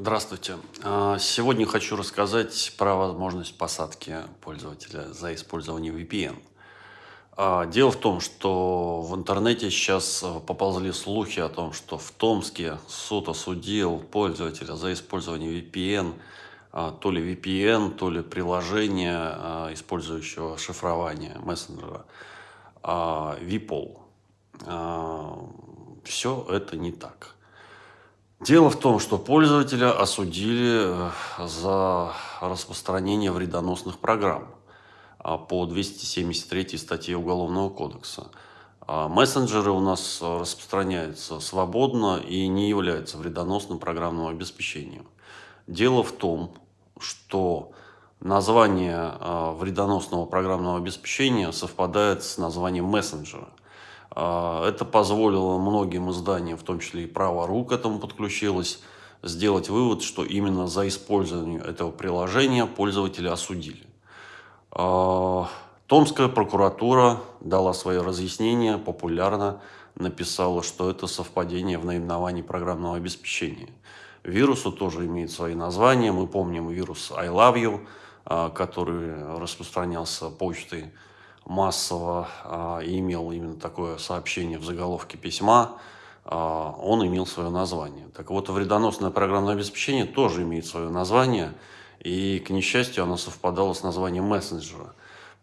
Здравствуйте. А, Сегодня хочу рассказать про возможность посадки пользователя за использование VPN. А, Дело в том, что в интернете сейчас э, поползли слухи о том, что в Томске суд осудил пользователя за использование VPN, а, то ли VPN, то ли приложение, а, использующего шифрование мессенджера, а, VPOL. Все это не так. Дело в том, что пользователя осудили э, за распространение вредоносных программ а, по 273 статье Уголовного кодекса. А Мессенджеры у нас распространяются свободно и не являются вредоносным программным обеспечением. Дело в том, что название а, вредоносного программного обеспечения совпадает с названием мессенджера. А, это позволило многим изданиям, в том числе и «Право.ру» к этому подключилось, сделать вывод, что именно за использование этого приложения пользователя осудили. А, Томская прокуратура дала свое разъяснение, популярно написала, что это совпадение в наименовании программного обеспечения. Вирусу тоже имеет свои названия. Мы помним вирус I Love You, а, который распространялся почтой массово а, имел именно такое сообщение в заголовке письма, а, он имел свое название. Так вот, вредоносное программное обеспечение тоже имеет свое название, и, к несчастью, оно совпадало с названием мессенджера.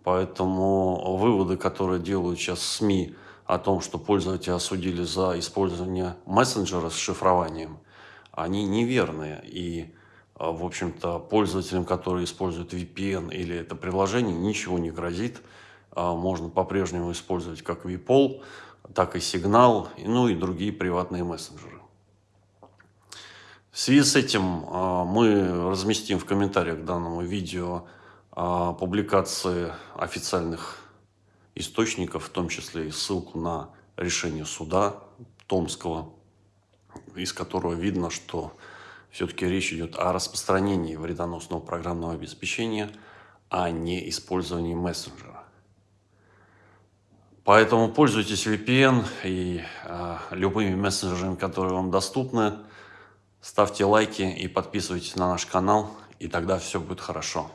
Поэтому выводы, которые делают сейчас СМИ о том, что пользователи осудили за использование мессенджера с шифрованием, они неверные. И, а, в общем-то, пользователям, которые используют VPN или это приложение, ничего не грозит. А, можно по-прежнему использовать как VPOL, так и Signal, ну и другие приватные мессенджеры. В связи с этим а, мы разместим в комментариях к данному видео а, публикации официальных источников, в том числе и ссылку на решение суда Томского, из которого видно, что все-таки речь идет о распространении вредоносного программного обеспечения, а не использовании мессенджера. Поэтому пользуйтесь VPN и э, любыми мессенджерами, которые вам доступны. Ставьте лайки и подписывайтесь на наш канал, и тогда все будет хорошо.